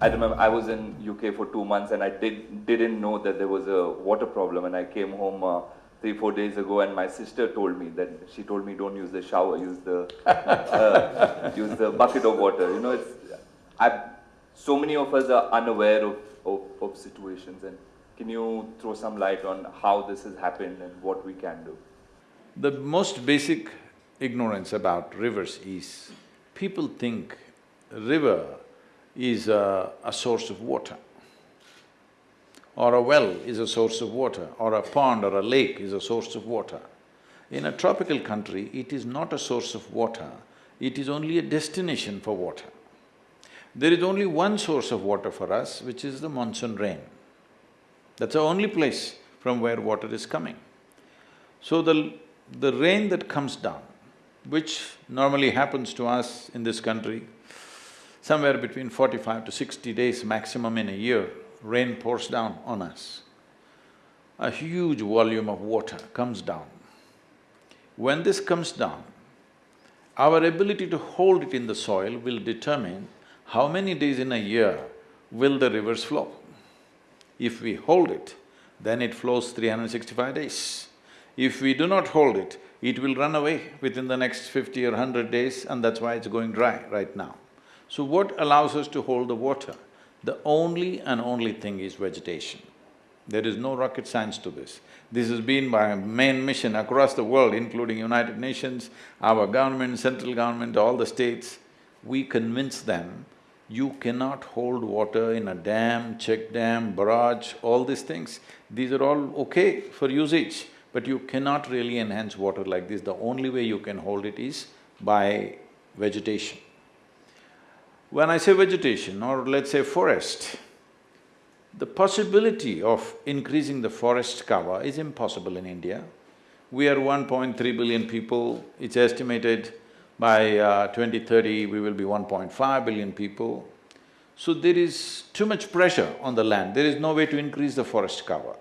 I remember I was in UK for two months and I did, didn't know that there was a water problem and I came home uh, three, four days ago and my sister told me that she told me don't use the shower, use the, uh, use the bucket of water. You know, it's, I, so many of us are unaware of, of, of situations and can you throw some light on how this has happened and what we can do? The most basic ignorance about rivers is, people think river is a, a source of water or a well is a source of water, or a pond or a lake is a source of water. In a tropical country, it is not a source of water, it is only a destination for water. There is only one source of water for us, which is the monsoon rain. That's the only place from where water is coming. So the, the rain that comes down, which normally happens to us in this country, somewhere between forty-five to sixty days maximum in a year, rain pours down on us. A huge volume of water comes down. When this comes down, our ability to hold it in the soil will determine how many days in a year will the rivers flow. If we hold it, then it flows 365 days. If we do not hold it, it will run away within the next fifty or hundred days and that's why it's going dry right now. So what allows us to hold the water? The only and only thing is vegetation. There is no rocket science to this. This has been my main mission across the world, including United Nations, our government, central government, all the states. We convince them, you cannot hold water in a dam, check dam, barrage, all these things. These are all okay for usage, but you cannot really enhance water like this. The only way you can hold it is by vegetation. When I say vegetation or let's say forest, the possibility of increasing the forest cover is impossible in India. We are 1.3 billion people, it's estimated by uh, 2030 we will be 1.5 billion people. So there is too much pressure on the land, there is no way to increase the forest cover.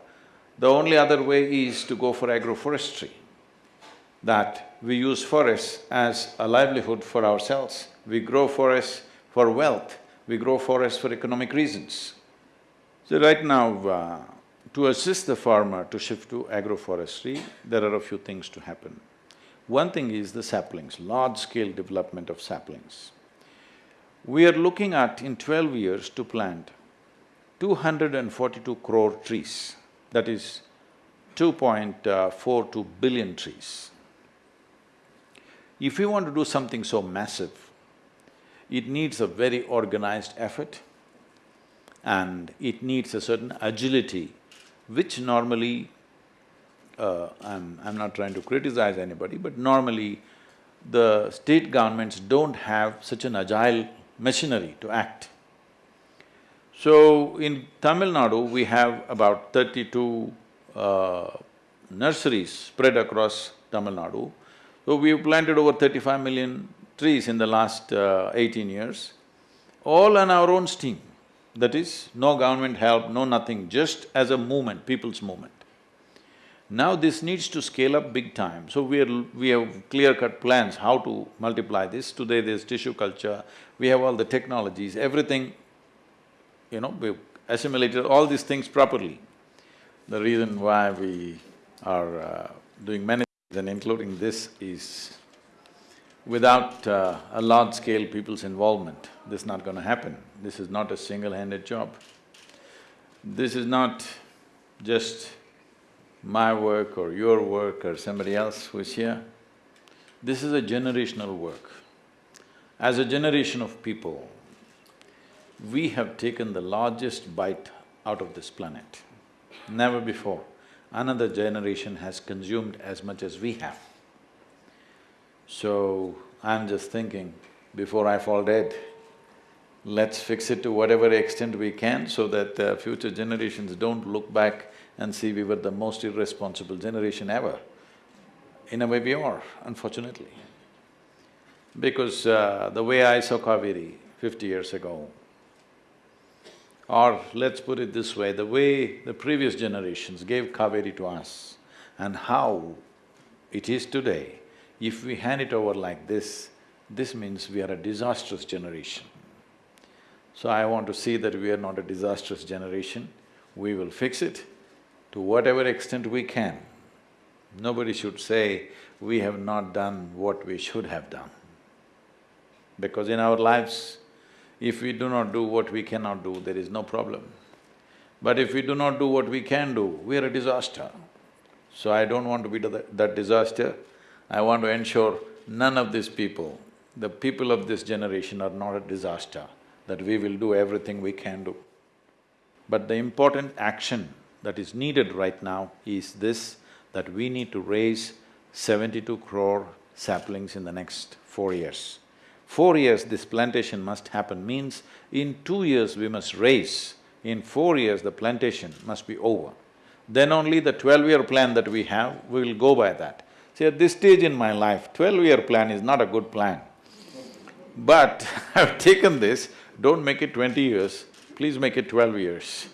The only other way is to go for agroforestry, that we use forests as a livelihood for ourselves. We grow forests for wealth, we grow forests for economic reasons. So right now, uh, to assist the farmer to shift to agroforestry, there are a few things to happen. One thing is the saplings, large-scale development of saplings. We are looking at in twelve years to plant 242 crore trees, that is 2.42 billion trees. If we want to do something so massive, it needs a very organized effort and it needs a certain agility, which normally, uh, I'm… I'm not trying to criticize anybody, but normally the state governments don't have such an agile machinery to act. So, in Tamil Nadu, we have about thirty-two uh, nurseries spread across Tamil Nadu. So, we've planted over thirty-five million trees in the last uh, eighteen years, all on our own steam. That is, no government help, no nothing, just as a movement, people's movement. Now this needs to scale up big time, so we are… we have clear-cut plans how to multiply this. Today there's tissue culture, we have all the technologies, everything, you know, we've assimilated all these things properly. The reason why we are uh, doing many things and including this is without uh, a large-scale people's involvement, this is not going to happen. This is not a single-handed job. This is not just my work or your work or somebody else who's here. This is a generational work. As a generation of people, we have taken the largest bite out of this planet. Never before another generation has consumed as much as we have. So, I'm just thinking, before I fall dead, let's fix it to whatever extent we can so that uh, future generations don't look back and see we were the most irresponsible generation ever. In a way we are, unfortunately. Because uh, the way I saw Kaveri fifty years ago, or let's put it this way, the way the previous generations gave Kaveri to us and how it is today, if we hand it over like this, this means we are a disastrous generation. So I want to see that we are not a disastrous generation. We will fix it to whatever extent we can. Nobody should say, we have not done what we should have done. Because in our lives, if we do not do what we cannot do, there is no problem. But if we do not do what we can do, we are a disaster. So I don't want to be that disaster. I want to ensure none of these people, the people of this generation are not a disaster, that we will do everything we can do. But the important action that is needed right now is this, that we need to raise seventy-two crore saplings in the next four years. Four years this plantation must happen means in two years we must raise, in four years the plantation must be over. Then only the twelve-year plan that we have, we will go by that. See, at this stage in my life, twelve-year plan is not a good plan. But I've taken this, don't make it twenty years, please make it twelve years.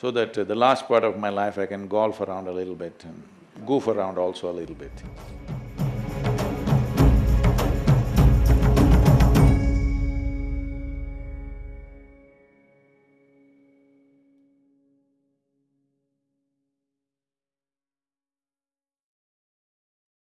So that uh, the last part of my life I can golf around a little bit and goof around also a little bit.